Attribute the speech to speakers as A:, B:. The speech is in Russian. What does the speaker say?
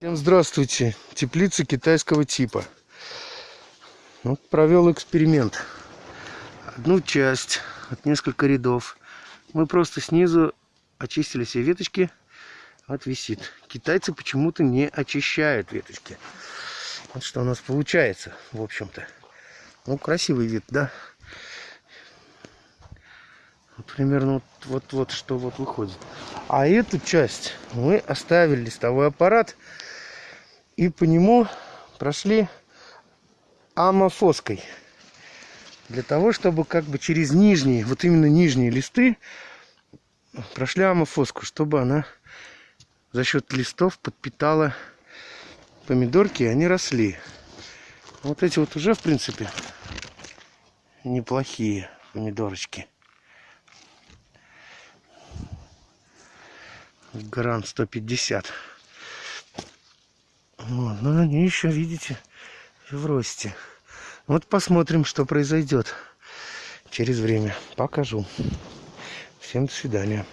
A: Всем здравствуйте. Теплица китайского типа. Вот провел эксперимент. Одну часть, от несколько рядов. Мы просто снизу очистили все веточки. Вот висит. Китайцы почему-то не очищают веточки. Вот что у нас получается, в общем-то. Ну, красивый вид, да? Вот примерно вот, вот, вот что вот выходит. А эту часть мы оставили листовой аппарат и по нему прошли амофоской. Для того, чтобы как бы через нижние, вот именно нижние листы прошли амофоску, чтобы она за счет листов подпитала помидорки, и они росли. Вот эти вот уже, в принципе, неплохие помидорочки. Грант 150. Но они еще, видите, в росте. Вот посмотрим, что произойдет через время. Покажу. Всем до свидания.